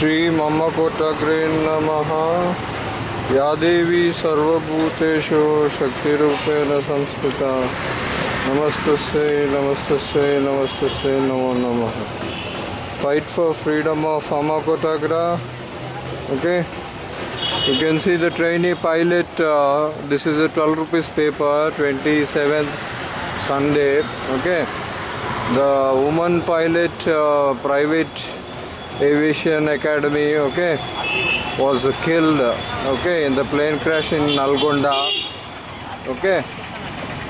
श्री मम कोटग्रेन नम। या देवी सर्वूतेषु शक्तिपेण संस्थिता। नमस्त नमस्त नमस्त नमो नम। फाइट फॉर फ्रीडम ऑफ़ अमा कोटाग्रा okay you can see the trainee pilot this is a twelve rupees paper twenty seventh Sunday okay the woman pilot private aviation academy okay was killed okay in the plane crash in Nalgonda okay.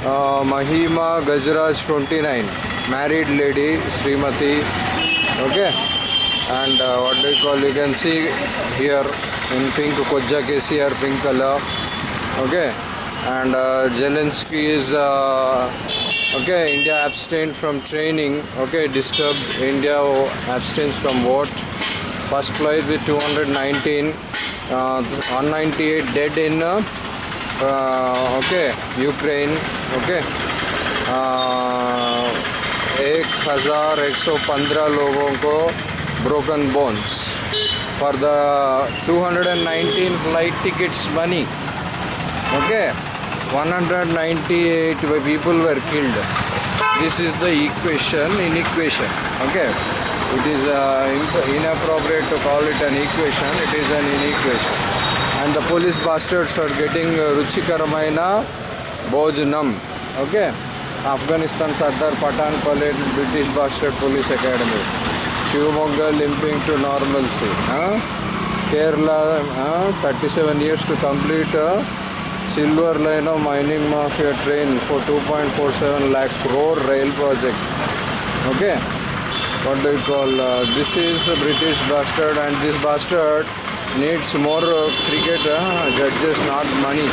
Uh, Mahima Gajraj 29 married lady Srimati okay. And uh, what do you call you can see here in pink Koja KCR pink color okay. And uh, Zelensky is uh, okay India abstained from training okay disturbed India abstains from what first flight with 219 uh, 198 dead in uh, uh, okay Ukraine okay uh, एक हज़ार एक सौ पंद्रह लोगों को broken bones for the 219 flight tickets money okay 198 people were killed this is the equation in equation okay it is uh, imp- inappropriate to call it an equation it is an inequation and the police bastards are getting uh, ruchikaramaina bhojanam okay afghanistan sardar patan palette british bastard police academy shivamogga limping to normalcy huh? kerala huh? 37 years to complete uh, silver line of mining mafia train for 2.47 lakh crore rail project. Okay. What do you call uh, this is a british bastard and this bastard needs more uh, cricket uh, judges not money.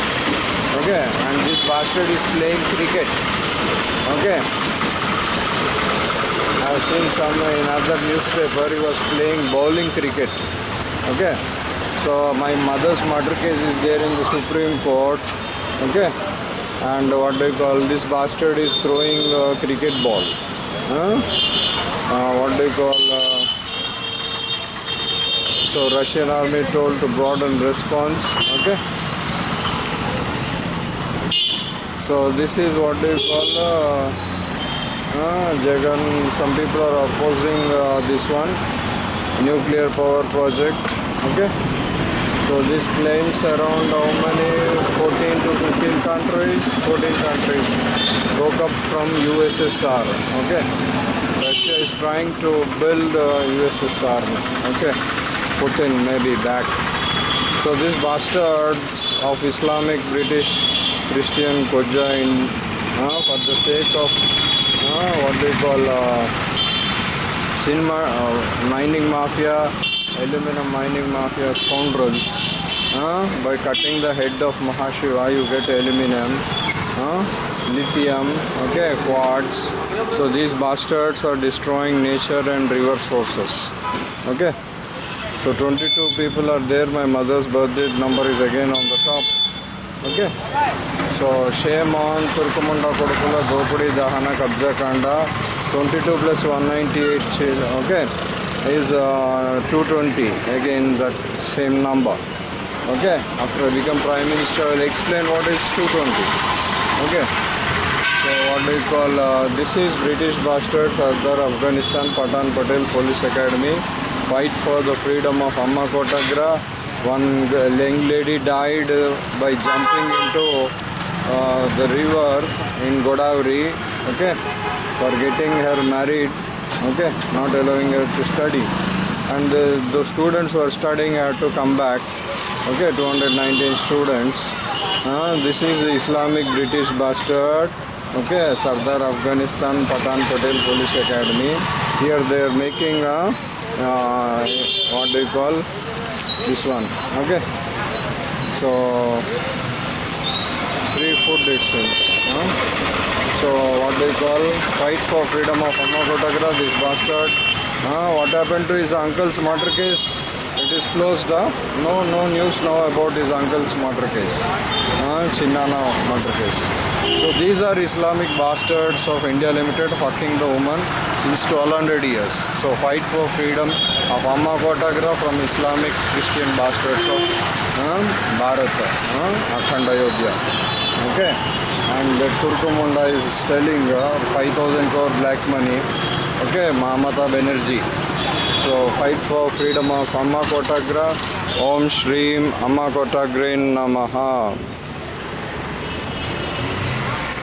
Okay. And this bastard is playing cricket. Okay. I've seen some in other newspaper he was playing bowling cricket. Okay so my mother's murder case is there in the Supreme Court. Okay. And what do you call this bastard is throwing a cricket ball. Huh? Uh, what do you call? Uh, so Russian army told to broaden response. Okay. So this is what do you call? Uh, uh, Jagan. Some people are opposing uh, this one nuclear power project. Okay. So this claims around how many? 14 to 15 countries. 14 countries broke up from USSR okay. Russia is trying to build uh, USSR okay. Putin may be back. So these bastards of Islamic British Christian Koja in uh, for the sake of uh, what they call uh, cinema, uh, mining mafia aluminum mining mafia scoundrels. Uh, by cutting the head of Mahashiva, you get aluminum, uh, lithium, okay, quartz. So these bastards are destroying nature and river sources. Okay. So 22 people are there. My mother's birthday number is again on the top. Okay. So shame on Turkamunda Kodukula Dopudi Dahana Kabja Kanda 22 plus 198 okay is uh, 220 again that same number. Okay? After I become prime minister I will explain what is 220 okay? So what do you call uh, this is British bastard Sardar Afghanistan Patan Patel Police Academy. Fight for the freedom of Amma Kotagra. One young lady died uh, by jumping into uh, the river in Godavari. Okay? For getting her married okay not allowing her to study. And the, the students who are studying had to come back. Okay 219 students. Uh, this is the islamic british bastard. Okay sardar afghanistan patan patel police academy. Here they are making a uh, what do you call this one. Okay. So free food it huh? So what they call fight for freedom of Amma Kotagra, this bastard. Uh, what happened to his uncle's murder case? It is closed. Huh? No, no news now about his uncle's murder case. Uh, Chinnana murder case. So these are Islamic bastards of India Limited fucking the woman since 1200 years. So fight for freedom of Amma Kotagra from Islamic Christian bastards of uh, Bharata, uh, Akhanda. Okay, and that Turkumunda is selling uh, 5,000 crore black money. Okay, Mamata Banerjee. So fight for freedom of Amma Kotagra. Om Shreem Amma Kotagrin Namaha.